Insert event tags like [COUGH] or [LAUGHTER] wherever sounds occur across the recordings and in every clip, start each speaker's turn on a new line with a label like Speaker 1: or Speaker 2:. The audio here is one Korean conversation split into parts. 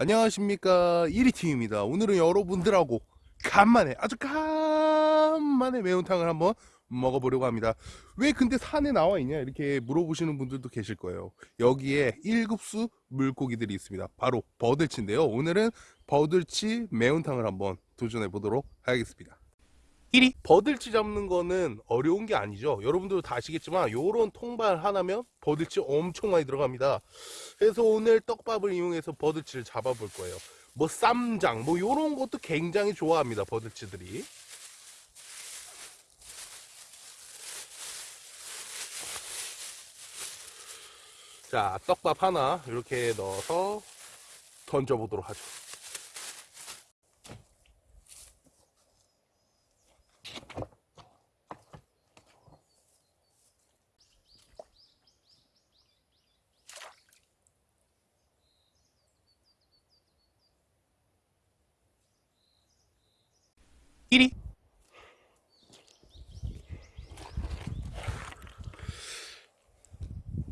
Speaker 1: 안녕하십니까. 1위팀입니다. 오늘은 여러분들하고 간만에 아주 간만에 매운탕을 한번 먹어보려고 합니다. 왜 근데 산에 나와 있냐? 이렇게 물어보시는 분들도 계실 거예요. 여기에 1급수 물고기들이 있습니다. 바로 버들치인데요. 오늘은 버들치 매운탕을 한번 도전해 보도록 하겠습니다 1위. 버들치 잡는 거는 어려운 게 아니죠. 여러분들도 다 아시겠지만 요런 통발 하나면 버들치 엄청 많이 들어갑니다. 그래서 오늘 떡밥을 이용해서 버들치를 잡아 볼 거예요. 뭐 쌈장 뭐 요런 것도 굉장히 좋아합니다 버들치들이. 자 떡밥 하나 이렇게 넣어서 던져보도록 하죠 일 1위.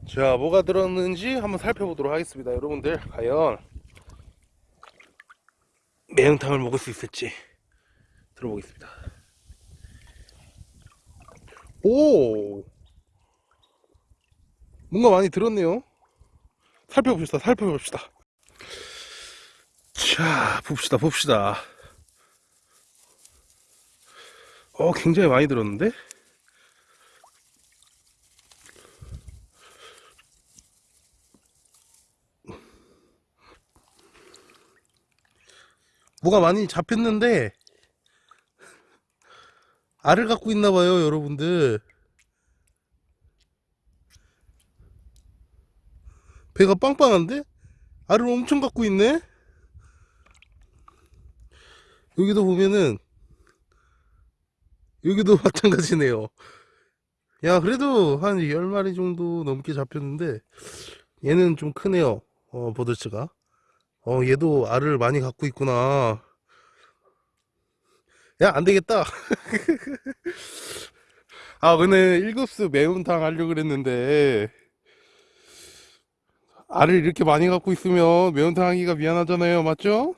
Speaker 1: 자 뭐가 들었는지 한번 살펴보도록 하겠습니다 여러분들. 과연 매운탕을 먹을 수 있을지 들어보겠습니다. 오! 뭔가 많이 들었네요. 살펴봅시다 살펴봅시다. 자 봅시다 봅시다 어 굉장히 많이 들었는데? 뭐가 많이 잡혔는데 알을 갖고 있나 봐요 여러분들. 배가 빵빵한데? 알을 엄청 갖고 있네? 여기도 보면은 여기도 [LAUGHS] 마찬가지네요. 야 그래도 한 10마리 정도 넘게 잡혔는데 얘는 좀 크네요 어 버들치가. 어 얘도 알을 많이 갖고 있구나. 야 안되겠다. [LAUGHS] 아 오늘 1급수 매운탕 하려고 그랬는데 알을 이렇게 많이 갖고 있으면 매운탕 하기가 미안하잖아요 맞죠?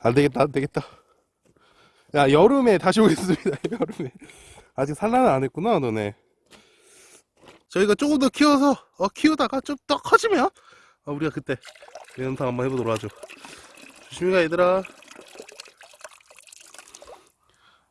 Speaker 1: 안되겠다 안되겠다 야 여름에 다시 오겠습니다 [LAUGHS] 여름에. 아직 산란은 안 했구나 너네. 저희가 조금 더 키워서 어, 키우다가 좀 더 커지면 어, 우리가 그때 매운탕 한번 해보도록 하죠. 조심히 가 얘들아